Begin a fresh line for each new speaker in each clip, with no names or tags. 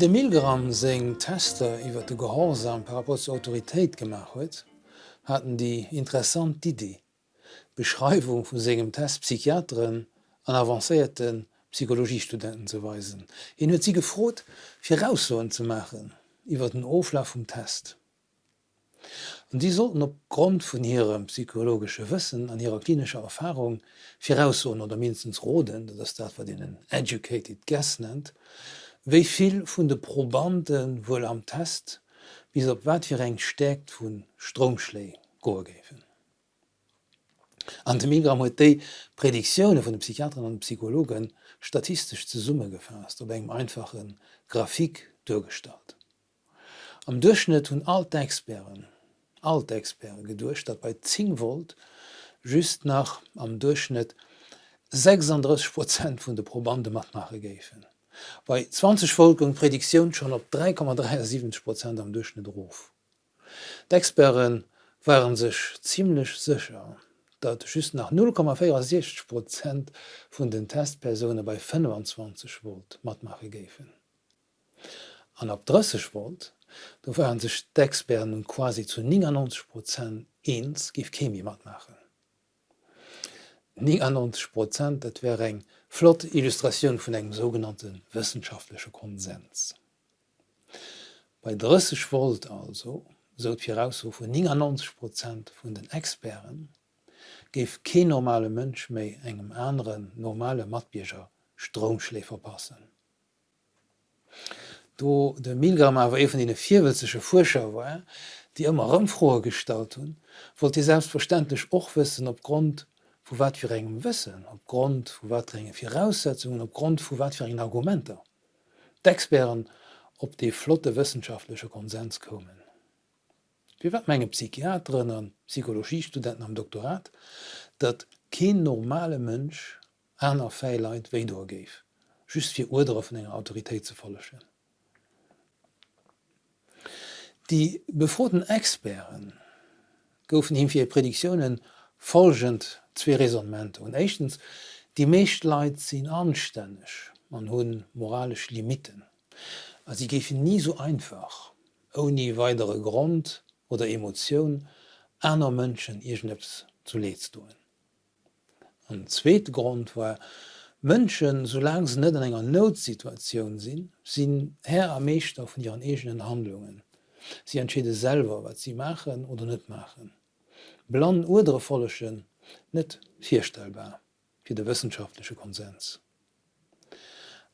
De Milgram seng Tester iwwer de Gehorsam rapport zur Autoritéit gemacht huet, hatten die interessant Idee. Beschreibung vu segem Test Psychiatren an avancéierten Psychologiestudenten zu weisen. En huet sie gefrot, fir zu machen, iwwer den Oflaf vom Test. Und die sollten op Grund von ihrem psychologische Wissen an ihrer klinischer Erfahrung firaussoen oder mindestens roden, das dat wat den educated Guest nennt, wéi vill vun de Probanden wouel am Test, wies op wat fir eng stekt vun Stromschlei gogefen. An dem Migram huet déi Prädiktionune vun de Psychiatern an Psychologen statistisch ze Summe gefasst op engem einfachen Grafik durchgestalt. Am Durchschnitt hunn Altexperen Altexperen gedurcht, dat bei Zingvolt just nach am Durchschnitt 36 Prozent vun de Probande mat nachgegéfen. Bei 20 Folgen Prädiktion schon op 3,37 Prozent am Durchschnitt Ruf. D'Experen waren sich ziemlich sicher, dat schü nach 0,46 Prozent vun den Testpersonen bei 25 Volt matmache gefen. An ab 30 Volt, do waren sich d'Experen nun quasi zu 90 Prozent eens gif Chemie mat matmachen. 90 Prozent dat wäre eng Flott Illustration vun engem sogenannten wissenschaftliche Konsens. Bei 30 Volt also sot heraus vu 90 Prozent vun den Experen geif ke normale Mënsch méi engem anderen normale Matbierger Stromschlee verpassen. Do de Milgram awer even in vierwelsche Vorschau war, die immer rëmfroe gestalt hun, wollt die selbstverständlich och wissen opgrund vu wat fir engem wëssen, op Grund vu watringe Viraussetzungen op Grund vu wat fir en Argumenter. D'Experen op de flotte wissenschaftliche Konsens kommen. Wie wat menge Psychiatren an Psychologiestudenten am Doktorat, dat geen normale Mënsch aner Féileit wéi doorgeif, just fir Urdere vun enger Autoritéit ze follechen. Die befroten Experen goufen hin fir Prädiktionen folgend zwei Resonmente. Und erstens, die meisten Leute sind anständig und haben moralische Limiten. Also sie geben nie so einfach, ohne weitere Grund oder Emotion, anderen Menschen irgendetwas zu leid tun. Ein zweiter Grund war, Menschen, solange sie nicht in einer Notsituation sind, sind Herr am meisten von ihren eigenen Handlungen. Sie entscheiden selber, was sie machen oder nicht machen. Plan oder Follechen net vierstellbar fir de wissenschaftliche Konsens.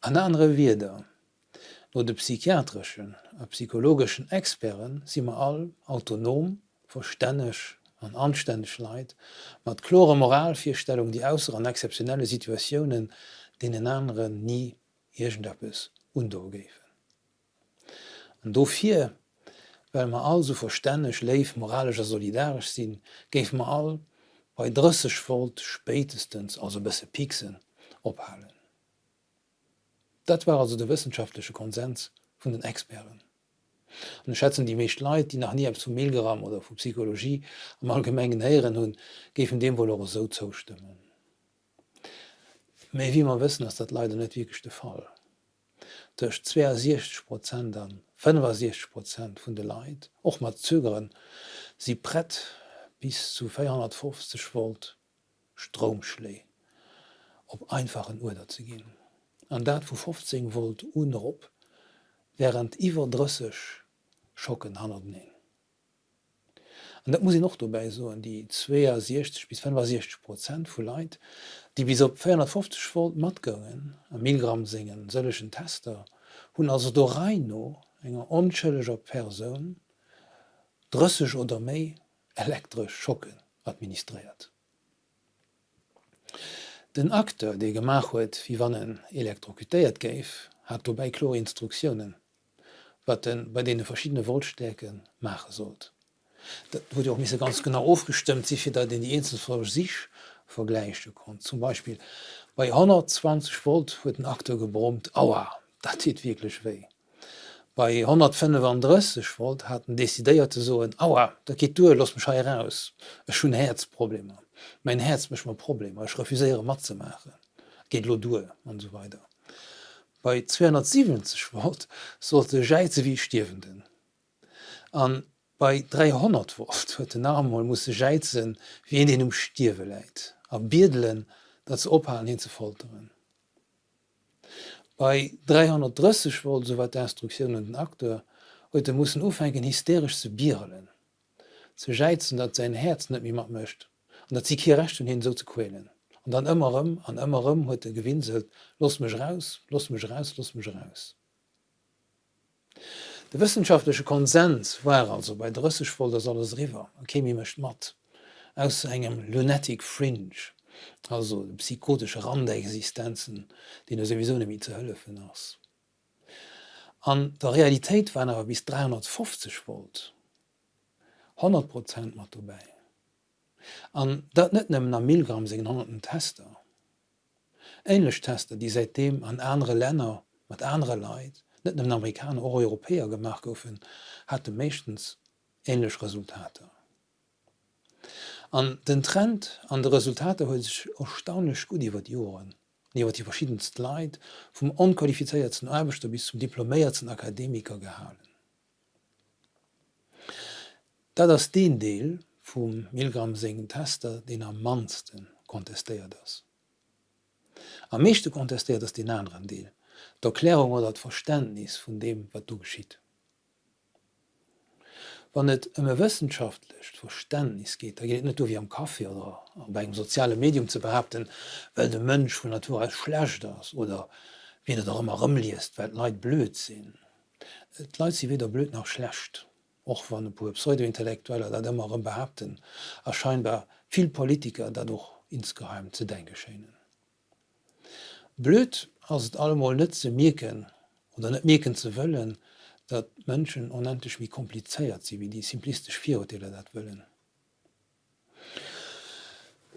An andere Wider, no de psychiatrischen a psychologischen Experen si ma all autonom, verstännech an anständig Leiit, mat chlore Moralvierstellung die ausser an exceptionelle Situationen de den anderen nie Igenderppes undorgefen. Und dofir well man also verstännech leif moralischer solidarisch sinn, geif man all bei dressech Volt spätestens also besse Pisen ophalen. Dat war also der wissenschaftliche Konsens vun den Experen. Und schätzen die mecht Leiit, die nach nie zu Mailgram oder vu Psychologie am allgemengen heieren hun gefen dem wohl so zustimmen. Mei wie man wissen, dass dat leider net wiechte Fall. Durch 62 Prozent an 65 Prozent vun de Leiit och mat zögeren sie brett bis zu 450 Volt Stromschlee op einfachen Uder zu gehen. An dat vu 15 Volt unop während iwwerdrüssig schocken han ne. Und dat muss ich noch dabei so an die 62 bis 65 Prozent vu Leiit, die bis op 450 Volt matgungen am Millgramm singen sëllechen Tester hun also do Reino enger onschëlleger Person drüssig oder méi elektrisch Schocken administriert. Den Akteur, de gemach huet, wie wann en elektrokutéiert géif, hat bei Chlorinstruktionen, wat den bei de verschiedene Voltstecken mache sollt. Dat wurde auch miss ganz genau aufgestimmt, sich fir dat den die Insel vor sich vergleiche kon. Zum Beispiel bei 120 Volt huet den Akteur gebromt, Aua, dat hiet wirklich weh bei 135 Volt hat desideiert so en Auer, da geht du los mich raus. Schon Herzprobleme. Mein Herz mich mal problem ich refuséiere mat ze machen. Geht lo du und so weiter. Bei 270 Volt sollte Scheize wie stirvenden. An bei 300 Volt huet den Namenmal musssse scheizen wie en den um Stierwe leit. A bierdelen dat ze ophalen hin ze folteren. Bei 330 wo sowat der Instruktionen den Akteur heute mussssen ufenken hysterisch ze bierelen, ze scheizen, dat sein Herz net wie mat mcht an dat sie hier recht hin so zu quälen. Und dann ëmmerem an ëmmerem huet er gewinselt, los mech raus, los mech raus, los mech raus. Der wissenschaftliche Konsens war also bei Drüssig voll der Solis River, Chemie mecht mat, aus engem Lunatic Fringe also psychotische randeexistenzen die er sowieso nämlich zu hölle ass an der realität waren aber bis 350 volt 100 prozent mat vorbei an dat net nemmmen am Millgramm se hanten Tester. Älech Tester, die seitdem an andere Länder mat andere Leiit, net dem Amerikaner oder Europäer gemacht goufen, hatte mechtens ähnlich Resultate. An den Trend an de Resultate huet sech erstaunlech gut iwwer Joren, iwwer die verschiedenst Leiit vum onqualifizierten Erbeter bis zum diploméierten Akademiker gehalen. Da das den Deel vum Milgram segen Tester den am mansten kontestéiert ass. Am meeschte kontestiert ass den anderen Deel, d'Erklärung oder dat Verständnis vun dem, wat du geschiet. Wann net ëmme wissenschaftlich Verständnis geht, da geht net du wie am Kaffee oder bei einem soziale Medium zu behaupten, weil de Mönsch vu Natur als schlecht das oder wie er immer rumliest, weil Leid blöd sinn. Et leid sie weder blöd noch schlecht och wann e pu pseudointellektueller dat immer behaupten erscheinbar viel Politiker dadurch insgeheim zu denken scheinen. Blöd as het allemal net ze mirken oder net mirken ze wëllen, dat Mënschen unendlich wie kompliceéiert sie wie die simplistisch Vierurteile dat willen.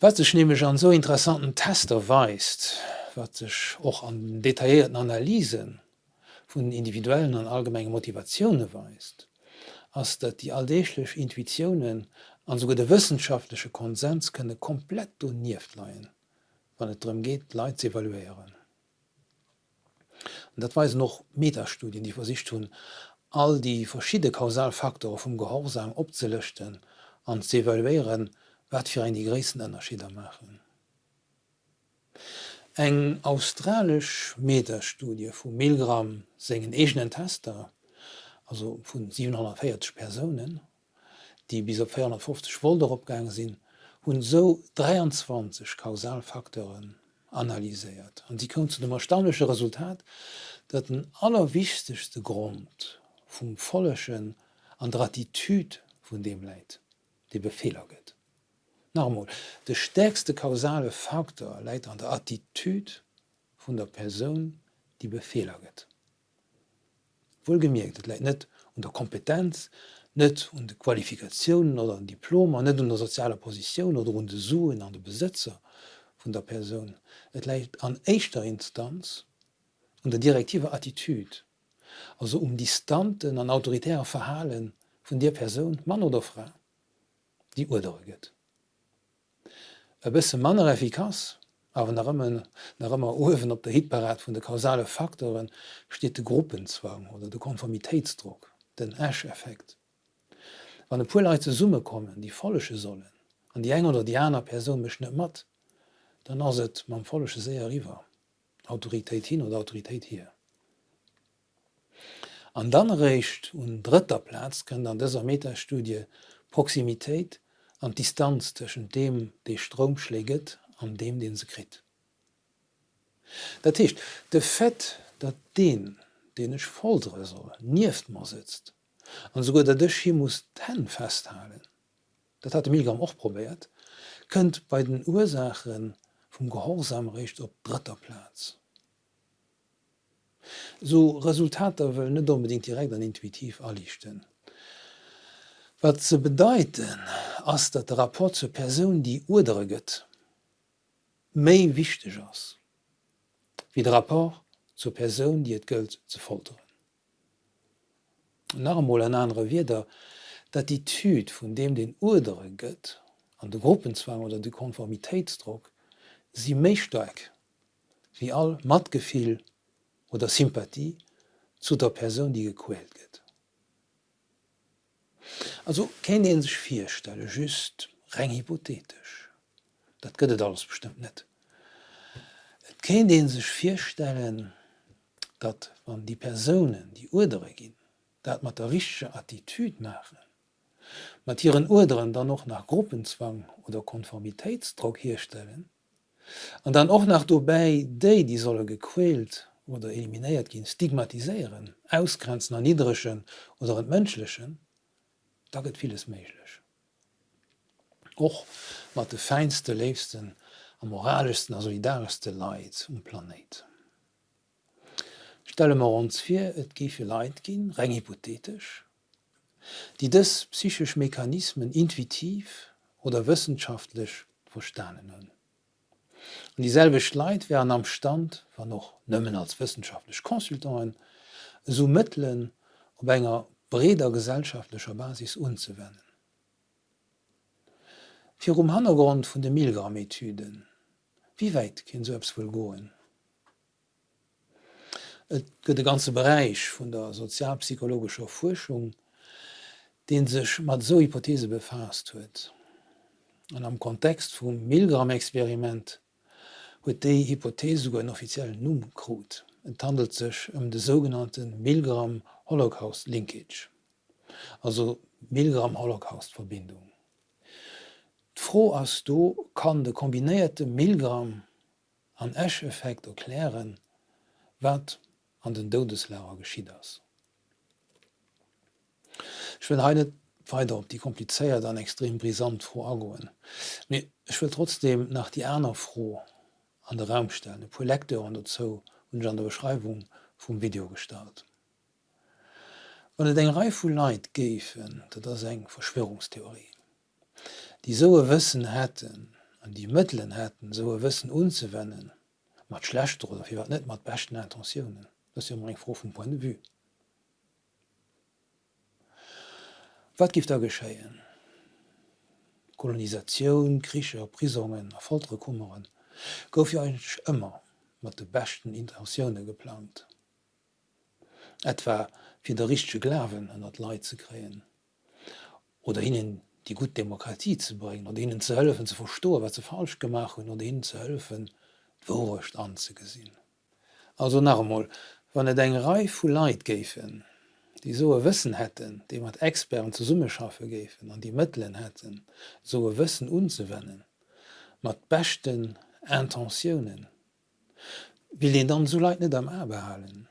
Wat sech nämlich an so interessanten Tester weist, wat sech och an detaillierten Analysen vun individuellen an allgemeinen Motivationen weist, ass dat die alldéechlech Intuitionen an so de wissenschaftliche Konsens könne komplett doniert leiien, wann et drum geht Leiit ze evaluieren. Und dat weisen noch Metastudien, die vor sich tun, all die verschiedene Kausalfaktoren vom Gehorsam opzelöschten an zu evaluieren, wat für ein die gräessen Unterschiede machen. Eng australisch Metastudie vu Milgram sengen egenen Tester also vun 740 Personen, die bis op 450 Volder opgang sinn, hunn so 23 Kausalfaktoren analysiert. Und die kommen zu dem erstaunliche Resultat, dat den allerwichtigste Grund vum folleschen an der Attitüd vun dem Leiit, de Befehler gëtt. Normal, de stärkste kausale Faktor leiit an der Attitüd vun der Person, die Befehler gëtt wohlgemerkt leit net und der Kompetenz und de Qualifikationen oder ein Diplom net un der soziale Position oder de Suen an de Besitzer vun der Person. Et läit an echtter Instanz und der direktive Attitud, also um distanten an autoritärer Verhalen vun der Person, Mann oder Frau, die urdeget. E bisse Manner effikaz, awer ëmmen nach ëmmer ofwen op der Hitparat vun de kausale Faktoren steet de Gruppenzwang oder de Konformitätsdruck, den Asheffekt. Wann e puleite Summe kommen, die follesche sollen, an die eng oder Diner Person beschnitt mat, dann ass et man follesche séier riwer, Autoritéit hin oder Autoritéit hier. An dann recht un dritter Platz kënnt an déser Metastudie Proximitéit an Distanz tschen dem déi Strom schläget an dem den se krit. Dat hicht de Fett dat den den ich folre soll nieft mar sitzt an so der Dich hier muss ten festhalen. Dat hat mir och probiert, könnt bei den Ursachen vum Gehorsamrecht op dritter Platz. So Resultater will net unbedingt direkt an intuitiv erlichten. Wat ze bedeiten ass dat der rapport zur Person die urdere gëtt méi wichteg ass wie de rapport zur Person die et gëlt ze folteren. Narmol en andere wieder, dat die Typ vun dem den urdere gëtt an de Gruppenzwang oder de Konformitätsdruck sie méi steig wie all matgefiel oder Sympathie zu der Person, die gequält wird. Also kennen den sich vier Stelle just rein hypothetisch. Das gehört alles bestimmt nicht. Kennen den sich vier Stellen, dass man die Personen, die Urdere gehen, dat mat der richsche Attitüd machen, mat ihren Urderen dann noch nach Gruppenzwang oder Konformitätsdruck herstellen, an dann auch nach dobei dé die solle gequält oder eliminiert gin stigmatisieren, ausgrenzen an niederschen oder an menschlichen, da get vieles melech. Och mat de feinste leefsten am moralischsten a solidarste Leid um Planet. Stelle wir uns vor, et gife Leiit gin rein hypothetisch, die des psychisch Mechanismen intuitiv oder wissenschaftlich verstanden hun. Und dieselbe Schleit wären am Stand war noch nëmmen als wissenschaftlich Konsultanten so Mitteln op enger breder gesellschaftlicher Basis unzuwenden. Fi um Hangrund vun de Milgrammethyden, wie weit kind so wohl goen? Et gëtt de ganze Bereich vun der sozialpsychologischer Forschung, den sech mat so Hypothese befa huet. An am Kontext vum Milgrammexperiment huet déi Hypothese go en offiziell Numm krut. Et handelt sech ëm um de sogenannten Milgram Holocaust Linkage, also Milgram Holocaustverbindung. Fro ass du kann de kombinéierte Milgram an Asheffekt erklären, wat an den Dodeslehrer geschie ass. Ich will heinet weiter op die kompliceéiert an extrem brisant froh agoen. Ich will trotzdem nach die Äner froh an der Raumstelle, Projekte an der Zo und an der Beschreibung vom Video gestalt. Wann et eng Reifu Leiit gefen, dat das eng Verschwörungstheorie. Die soe wissen hätten an die Mitteln hätten soe wissen unzewennen, mat schlecht oder wie wat net mat bechten Intentionen, dats ja eng fro vum Point de vue. Wat gift da geschéien? Kolonisaioun, Kricher, Prisungen, erfolre Kummeren – gouf jo einsch ëmmer mat de bechten Intentionioune geplant. Etwer fir de richsche Glawen an dat Leiit ze kreen oder hininnen die gut Demokratie zu bringen und ihnen zu helfen zu verstohlen, was sie falsch gemacht haben, und ihnen zu helfen, Wurcht anzugesehen. Also nochmal, wann es eine Reihe von Leid gäfen, die so ein Wissen hätten, die mit Experten zu Summe schaffen gäfen und die Mittel hätten, so ein Wissen umzuwenden, mit besten Intentionioen. Will den dann so leit net am erbehalen.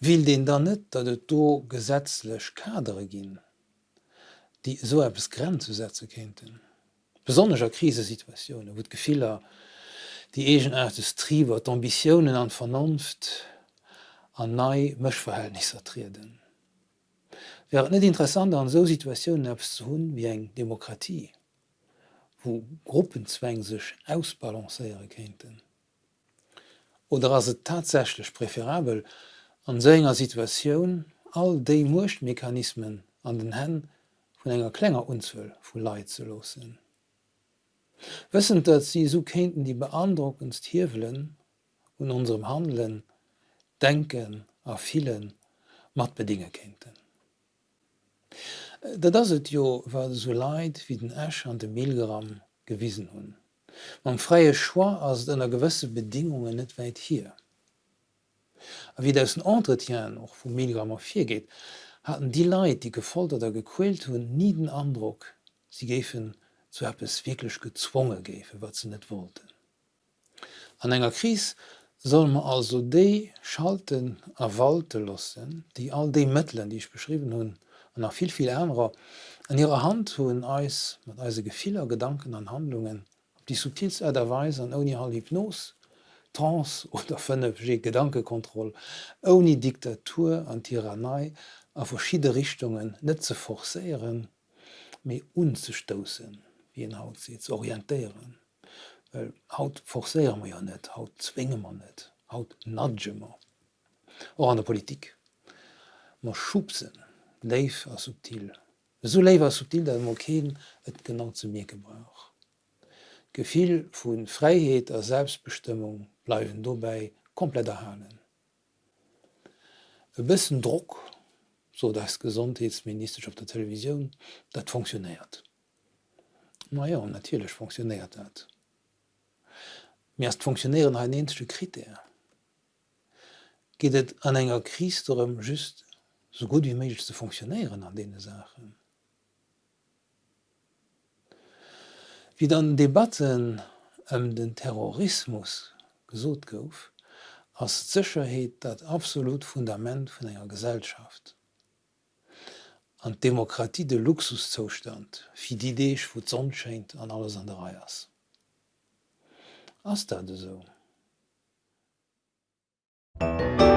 Will den dann net, dat et do gesetzlech Kadere ginn, die so erbes Grenze kenten. Besonneger Krisesituationune wot Gefehler, die egenartes Triwer d'Ambiioen an Vernunft an nei Mëchverhältnisnser triden. Wär net interessant an so Situationioun abs hunn wie eng Demokratie wo Gruppenzwäng sech ausbalanceiere kenten. Oder as se tatsächlich präferabel an senger Situationun all déi Muchtmechanismen an den Hän vun enger klenger unzwell vu Leiit ze losen. Wëssen dat sie so kenten die beandruckendst Hiwelen und unserem Handeln, Denken a vielen mat bedinge kenten. Dat ass het Jo war so leid wie den Äsch an dem Mehlgram gewiesen hun. Man freie Schwar ass ënner gewisse Bedingungen net weit hier. A wie dats den Entretien och vum Mehlgrammer 4 geht, hatten die Leid, die gefolterter gequält hun nie den Andruck, sie gefen zu hab es wirklich gezwungen gefe, wat ze net wollten. An enger Kris soll man also de schalten erwalte lassen, die all de Mitteln, die ich beschrieben hunn, an nach viel viel ärmer an ihrer Hand hun Eis mit eise gefehler Gedanken an Handlungen, op die subtilserweise an oni all Hypnos, Trans oder 5G Gedankekontroll, oni Diktatur an Tyrannei a verschiedene Richtungen net zu forcieren, me unzustoßen wie en Haut se zu orientéieren. Haut forsäier man ja net, haut zwinge man net, haut nadgemmer. O an der Politik. Ma schubsen, leif a subtil. So lewer subtil dat Mokéen et genau zu mir gebrauch. Gefiel vun Freiheet a Selbstbestimmung bleiwen dobei komplett erhalen. E bisssen Druck, so das Gesundheitsminister auf der Television, dat funktioniert. Na ja, natürlich funktioniert dat. Meerst funktionieren ein ensche Kriter. Geht het an enger Kriesem just so gut wie méigich ze funktionieren an dee Sachen. Wie dann Debatten ëm um den Terrorismus gesot gouf, ass d'Zcherheet dat absolut Fundament vun enger Gesellschaft. An Demokratie de Luxuszostand, fi d'Ideech wo d'Zon schenint an alles an der Reiers. Ass dat eso. thank you